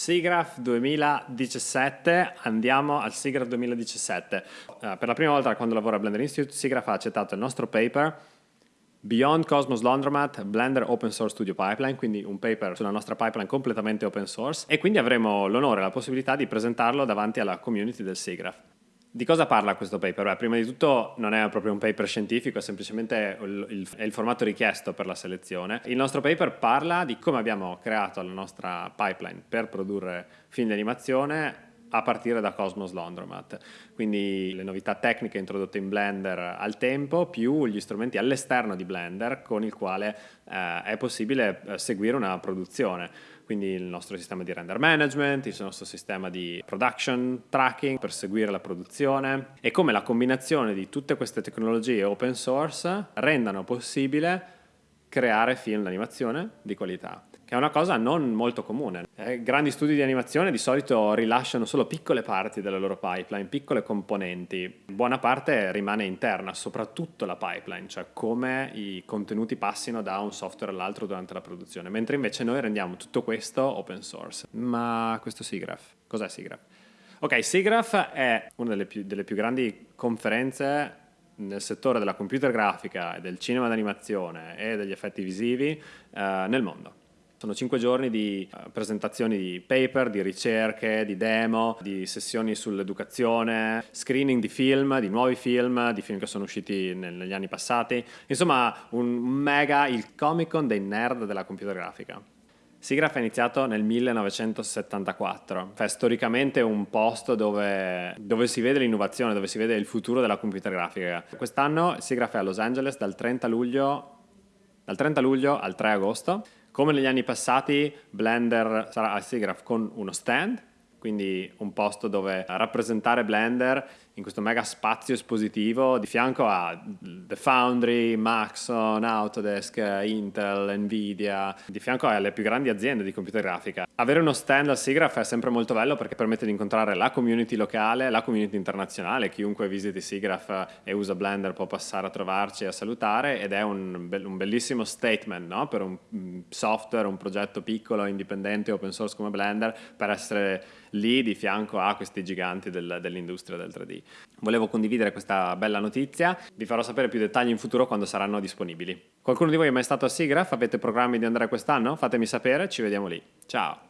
SIGGRAPH 2017, andiamo al SIGGRAPH 2017. Uh, per la prima volta quando lavoro a Blender Institute, SIGGRAPH ha accettato il nostro paper Beyond Cosmos Laundromat Blender Open Source Studio Pipeline, quindi un paper sulla nostra pipeline completamente open source e quindi avremo l'onore e la possibilità di presentarlo davanti alla community del SIGGRAPH. Di cosa parla questo paper? Beh, prima di tutto non è proprio un paper scientifico, è semplicemente il, il, è il formato richiesto per la selezione. Il nostro paper parla di come abbiamo creato la nostra pipeline per produrre film di animazione a partire da Cosmos Laundromat. Quindi le novità tecniche introdotte in Blender al tempo più gli strumenti all'esterno di Blender con il quale eh, è possibile eh, seguire una produzione. Quindi il nostro sistema di render management, il nostro sistema di production tracking per seguire la produzione e come la combinazione di tutte queste tecnologie open source rendano possibile creare film d'animazione di qualità che è una cosa non molto comune. Eh, grandi studi di animazione di solito rilasciano solo piccole parti della loro pipeline, piccole componenti. Buona parte rimane interna, soprattutto la pipeline, cioè come i contenuti passino da un software all'altro durante la produzione, mentre invece noi rendiamo tutto questo open source. Ma questo SIGGRAPH, cos'è SIGGRAPH? Ok, SIGGRAPH è una delle più, delle più grandi conferenze nel settore della computer grafica, del cinema d'animazione e degli effetti visivi eh, nel mondo. Sono cinque giorni di uh, presentazioni di paper, di ricerche, di demo, di sessioni sull'educazione, screening di film, di nuovi film, di film che sono usciti negli anni passati. Insomma, un mega, il Comic Con dei nerd della computer grafica. SIGGRAPH è iniziato nel 1974, è storicamente un posto dove, dove si vede l'innovazione, dove si vede il futuro della computer grafica. Quest'anno SIGGRAPH è a Los Angeles dal 30 luglio, dal 30 luglio al 3 agosto come negli anni passati, Blender sarà al SIGGRAPH con uno stand, quindi un posto dove rappresentare Blender in questo mega spazio espositivo di fianco a The Foundry, Maxon, Autodesk, Intel, Nvidia, di fianco alle più grandi aziende di computer grafica. Avere uno stand al SIGGRAPH è sempre molto bello perché permette di incontrare la community locale, la community internazionale, chiunque visiti SIGGRAPH e usa Blender può passare a trovarci e a salutare ed è un, un bellissimo statement no? per un software, un progetto piccolo, indipendente, open source come Blender per essere lì di fianco a questi giganti del, dell'industria del 3D. Volevo condividere questa bella notizia, vi farò sapere più dettagli in futuro quando saranno disponibili. Qualcuno di voi è mai stato a SIGGRAPH? Avete programmi di andare quest'anno? Fatemi sapere, ci vediamo lì. Ciao!